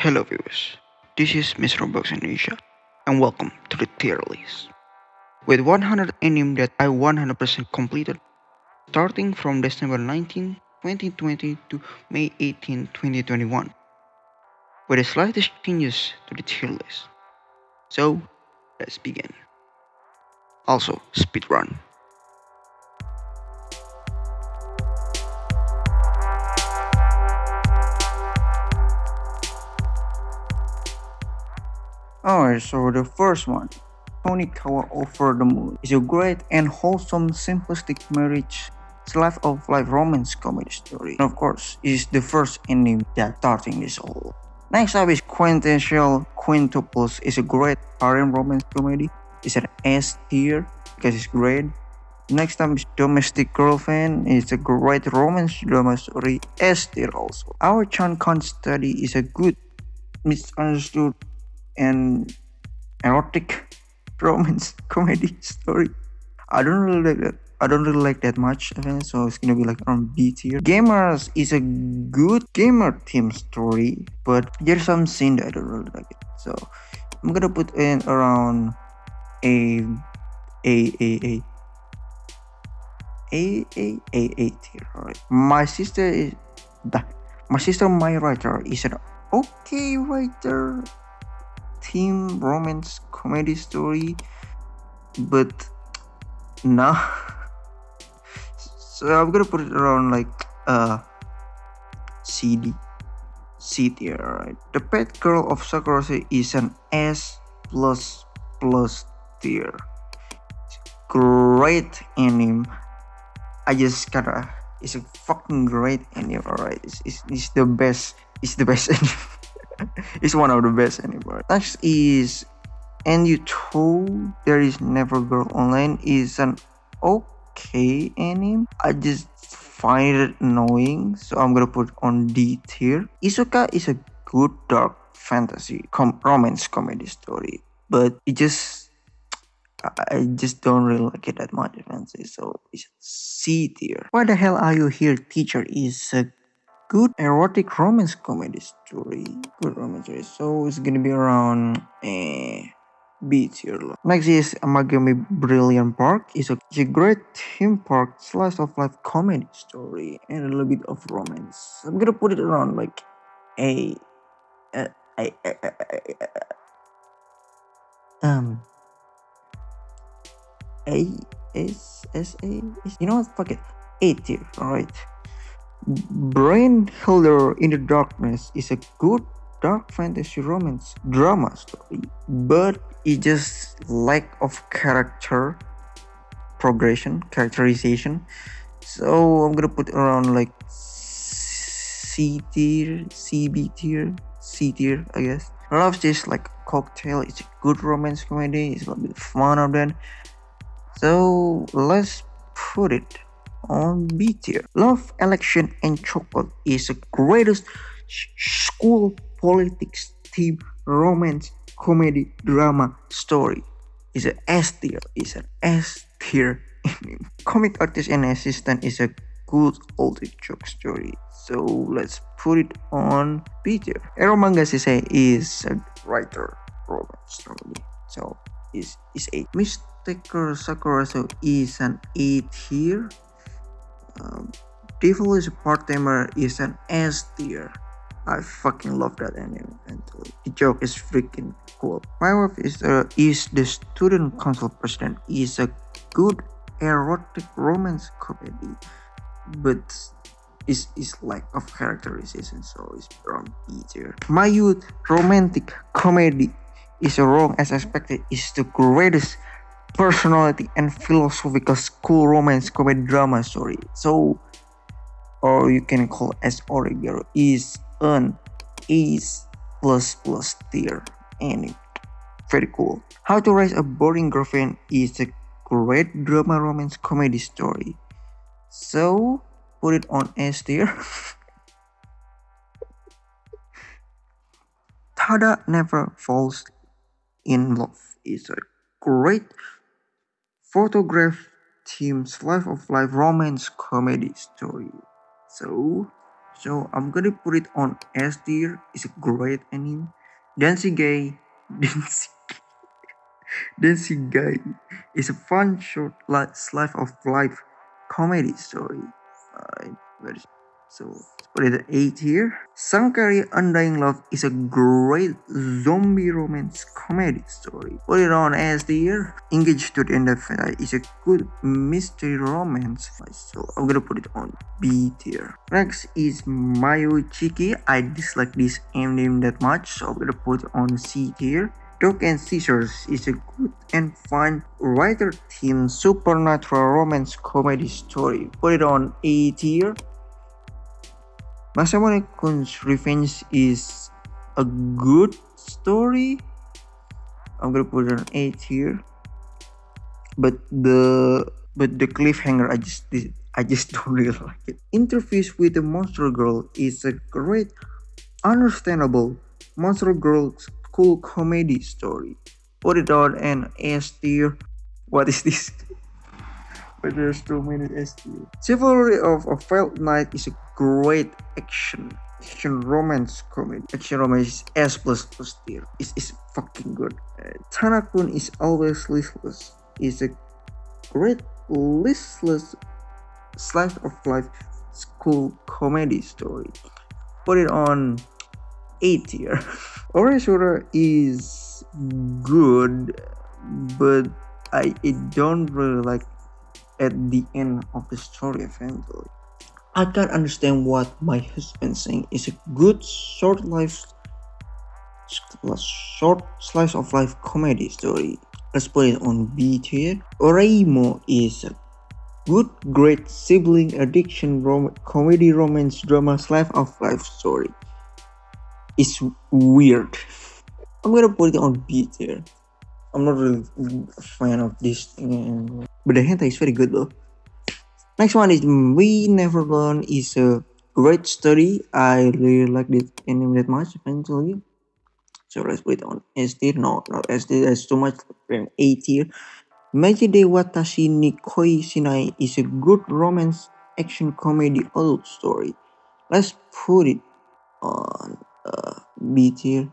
Hello viewers, this is Mr. Box Indonesia and welcome to the tier list. With 100 anime that I 100% completed, starting from December 19, 2020 to May 18, 2021, with the slightest changes to the tier list. So, let's begin. Also, speedrun. Alright, so the first one, Tonikawa Over the Moon, is a great and wholesome simplistic marriage slice of life romance comedy story. And of course, is the first anime that starting this all. Next up is Quintessential Quintuples. is a great harem romance comedy. It's an S tier because it's great. Next up is Domestic Girlfriend. It's a great romance drama story. S tier also. Ao-chan Can't Study is a good misunderstood and erotic romance comedy story. I don't really like that. I don't really like that much so it's gonna be like around B tier. Gamers is a good gamer team story, but there's some scene that I don't really like it. So I'm gonna put in around a a a a a a a a tier. Alright. My sister is my sister my writer is an okay writer teen romance comedy story but nah. So i'm gonna put it around like uh cd c tier right the pet girl of sakura is an s plus plus tier. Great anime. I just gotta it's a fucking great anime alright. It's, it's, it's the best it's the best anime it's one of the best anymore. Next is and you told there is never girl online is an okay anime. I just find it annoying, so I'm gonna put on D tier. Isuca is a good dark fantasy com romance comedy story, but it just I just don't really like it that much, fancy. So it's C tier. Why the hell are you here, teacher? Is a good erotic romance comedy story. Good romance story. So it's gonna be around eh, B tier. Next is Amagi Brilliant Park. It's a, it's a great theme park slice of life comedy story and a little bit of romance. I'm gonna put it around like A. Uh, I, I, I, um A S S A. You know what? Fuck it. A tier. All right. Brain Healer in the Darkness is a good dark fantasy romance drama story, but it just lack of character progression, characterization. So I'm gonna put around like C tier, CB tier, C tier, I guess. Love this like cocktail. It's a good romance comedy. It's a little bit fun of that. So let's put it on tier. Love, Election, and Chocolate is the greatest school politics team romance comedy drama story. Is an S tier. Is an S tier. Comic artist and assistant is a good old joke story. So let's put it on B tier. Eromanga Sensei is a writer romance story. So is is a Mr. Sakura so is an A tier Devil is a part-timer is an S tier. I fucking love that anime. And the joke is freaking cool. My wife is uh, is the student council president. is a good erotic romance comedy, but is is lack of characterization, so it's from B tier. My youth romantic comedy is wrong as expected. Is the greatest personality and philosophical school romance comedy drama story. So, or you can call as Oregairu is an Ace plus plus tier and very cool. How to Raise a Boring Girlfriend is a great drama romance comedy story. So put it on S tier. Tada Never Falls in Love is a great photograph team's life of life romance comedy story. So So I'm gonna put it on S tier. It's a great anime. Dancing Gay, Dancing, Dancing Guy is a fun short life, of life comedy story. So let's put it at 8 here. Sankarea Undying Love is a great zombie romance comedy story. Put it on as the year. Engaged to the End of It uh, is a good mystery romance. So I'm gonna put it on B tier. Next is Mayo Chiki. I dislike this name that much, so I'm gonna put it on C tier. Dog and Scissors is a good and fun writer team supernatural romance comedy story. Put it on A tier. Masamune Kun's Revenge is a good story. I'm gonna put an eight here. But the but the cliffhanger I just I just don't really like it. Interviews with the Monster Girl is a great, understandable Monster Girl cool comedy story. Put it on an S tier. What is this? but there's too many S tier. Chivalry of a Failed Knight is a great action action romance comedy. Action romance is S plus plus tier. It's, it's fucking good. Uh, Tanakun is always listless. Is a great listless slice of life school comedy story. Put it on A tier. Oreshura is good, but I, I don't really like at the end of the story eventually. I can't understand what my husband saying. It's a good short life short slice of life comedy story. Let's put it on B tier. Oreimo is a good, great sibling addiction rom comedy romance drama slice of life story. It's weird. I'm gonna put it on B tier. I'm not really a fan of this thing, but the hentai is very good though. Next one is We Never Learn is a great story. I really like this anime that much eventually. So let's put it on S tier. No, not S tier. That's too much. A tier. Meiji de Watashi Nikoi Shinai is a good romance action comedy adult story. Let's put it on uh, B tier.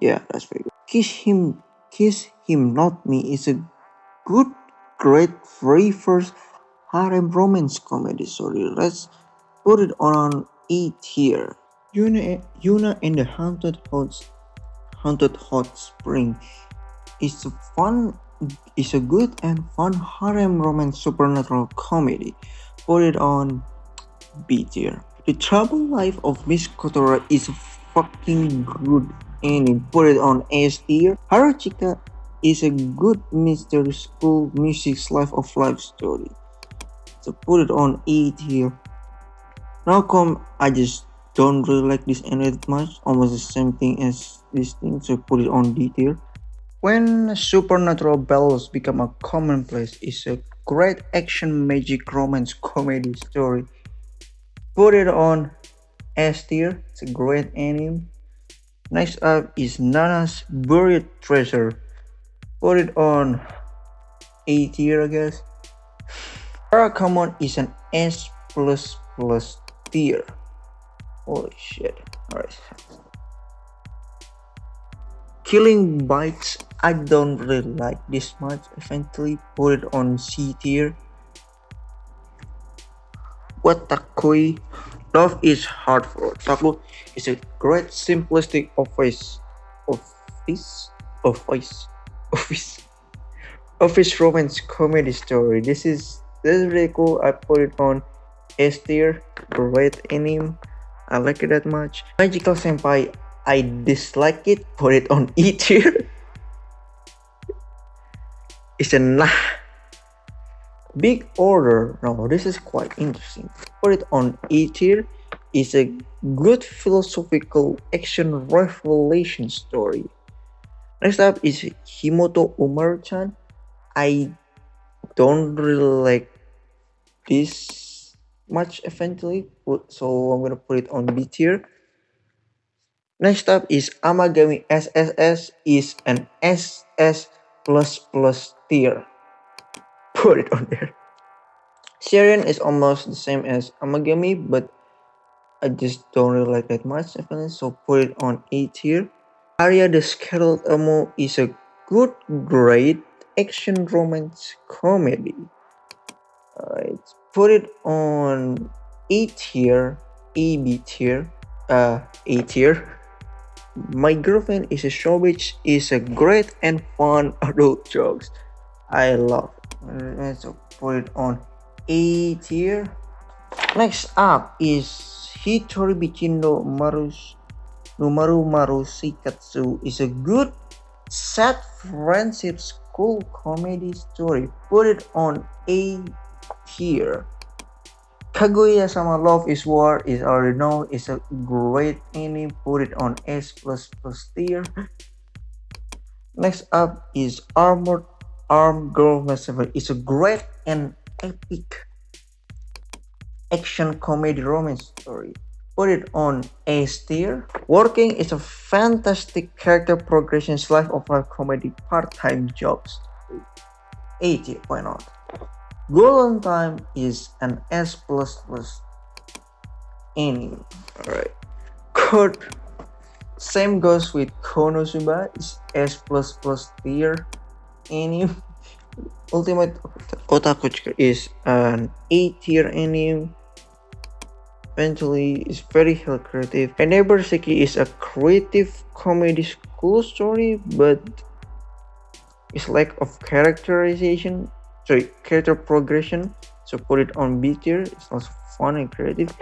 Yeah, that's very good. Kiss Him, Kiss Him Not Me is a good, great, very first harem romance comedy story. Let's put it on E tier. Yuna, Yuna and the Haunted Hot, Haunted Hot Spring is a fun, is a good and fun harem romance supernatural comedy. Put it on B tier. The Troubled Life of Miss Kotoura is fucking good and Put it on S tier. Haruchika is a good mystery school music life of life story. So put it on E here. Now come, I just don't really like this anime much. Almost the same thing as this thing. So put it on D tier. When supernatural battles become a commonplace, it's a great action magic romance comedy story. Put it on S tier. It's a great anime. Next up is Nana's Buried Treasure. Put it on A tier, I guess. Barakamon is an S plus plus tier. Holy shit. Alright. Killing Bites, I don't really like this much. Eventually put it on C tier. what Watakoi Love is hard for Otaku is a great simplistic office office office office office romance comedy story. This is this is really cool. I put it on S tier. Great anime. I like it that much. Magical Senpai, I dislike it. Put it on E tier. it's a nah. Big Order. No, this is quite interesting. Put it on E tier. It's a good philosophical action revelation story. Next up is Himouto Umaru-chan. I don't really like this much eventually, so I'm gonna put it on B tier. Next up is Amagami SSS is an SS plus plus tier put it on there. Seiren is almost the same as Amagami, but I just don't really like that much, so put it on A tier. Aria the Scarlet Ammo is a good, great action romance comedy. Alright, put it on A tier, A B tier, uh, A tier. My girlfriend is a show which is a great and fun adult jokes. I love Let's put it on A tier. Next up is Hitori Bichindo Marus Numaru Maru Shikatsu is a good sad friendship school comedy story. Put it on A tier. Kaguya Sama Love is War is already known. It's a great anime. Put it on S plus plus tier. Next up is Armored Arm Girl Massacre. It's a great and epic action comedy romance story. Put it on A tier. Working is a fantastic character progression slice of life comedy part-time jobs. A tier, why not? Golden Time is an S anime. Alright. Code same goes with Konosuba is S plus plus tier anime. Ultimate Otaku is an A tier anime. Eventually, it's very creative. And Neighbor Seki is a creative comedy school story, but its lack of characterization sorry character progression so put it on B tier it's also fun and creative.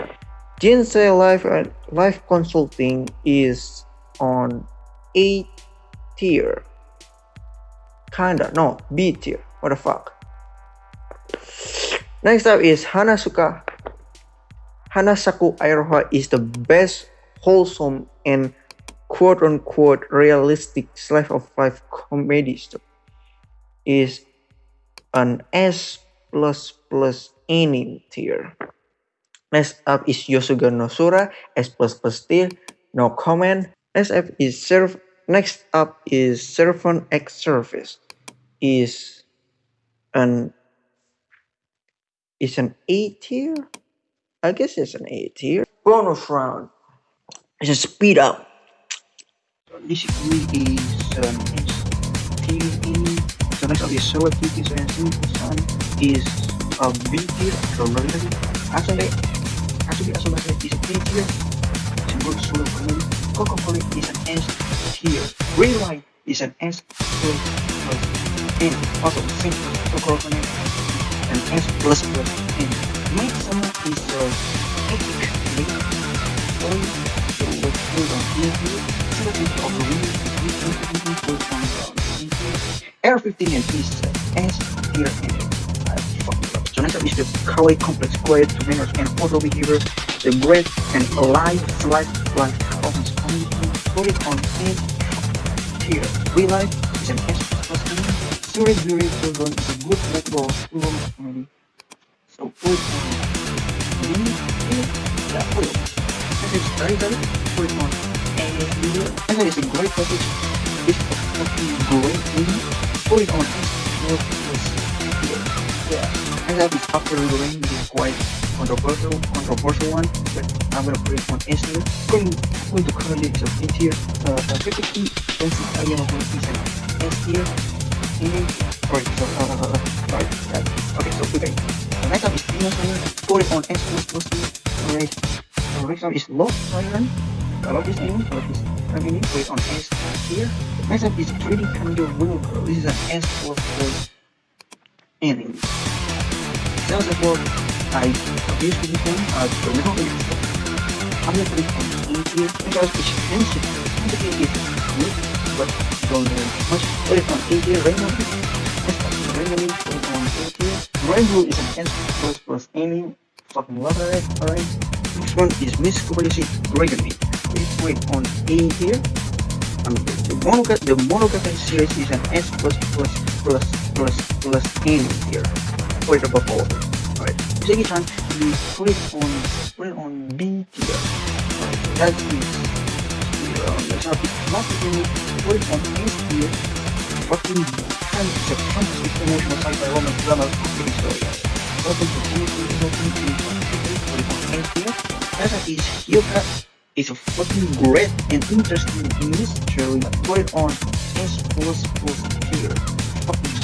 Jinsei Life uh, Life Consulting is on A tier. Kinda no B tier. What the fuck? Next up is Hanasuka Hanasaku Iroha is the best wholesome and quote-unquote realistic slice of life comedy story is an S++ plus any tier. Next up is Yosuga no Sora, S++ plus tier, no comment. Up is serve. Next up is Servant X Service, is an is an A tier. I guess it's an A tier. Bonus round. It's a speed up. This is an um, S tier next of the solar cookies and sun is a B tier relatively actually actually Asobase is a B tier. Symbol solar community Coca-Cola is an S tier. Green light is an S plus N also simple Coca-Cola an S plus plus. N Midsummer is the Air 15 and is S tier engine. Next up is the Kawaii Complex Quiet to and auto behavior, the great and life life offense community, put it on tier. Real is an S plus community. Series Very is a good school community. So put it on Yeah, put it on. This is very very. Put it on A tier. And that is a great package. It's fucking great movie going on yeah I have this after ring is quite controversial controversial one but I'm gonna put it on tier going going to currently is a tier uh, uh typically Benson Alien of is an S tier and right so uh, uh, uh right yeah. okay so okay the next up is Venus it on S plus plus tier alright so next up is Lost Iron I love this anime I love this it on S tier Next up is 3D Kanjo Wilbur. This is an S4 for anime. Sounds like what I this one, uh, but now it's I'm gonna put it on E tier because it's. Sensitive is good, but don't much. Put it on E tier. Rainbow Put on A. Rainbow is an S plus plus anime. Fucking it, alright? Next one is Miss Kobayashi Meat. Please put it on A tier. Um, the Monogatari, the Monogatari series is an S plus plus plus plus plus N here. Put it above all. Alright. Segi-chan, we put it on put it on B tier. Alright, so that is here on the top. Not really put it on S tier. Fucking of a fantastic emotional sci-fi romance drama comedy story. Welcome to Tennessee, welcome to put it on S tier. Next up is Hyouka. It's a fucking great and interesting mystery. It on S plus plus tier. Fucking.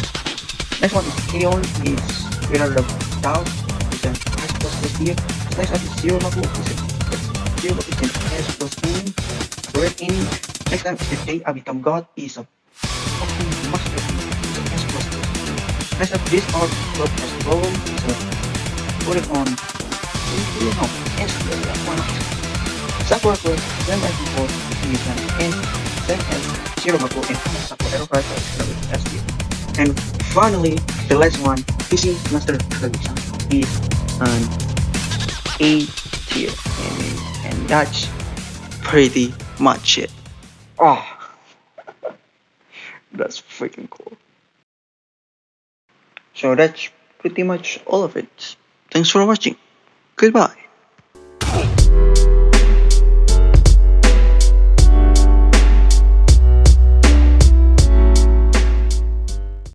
Next one is K-On. It's without a doubt. It's an S plus plus tier. Next up is Zero Maku. It's a Zero. It's an S plus inning. Great inning. Next time is the Day Abitam God. Is a Next up, this art club has problem. So put it on. You know, plus. Why not? Sakura Close, then by default, is an N, then as Zero Maku, and Sakura Arrow Card is S tier. And finally, the last one, PC Master Tradition, is an A tier. And, and that's pretty much it. Oh, that's freaking cool. So that's pretty much all of it. Thanks for watching. Goodbye.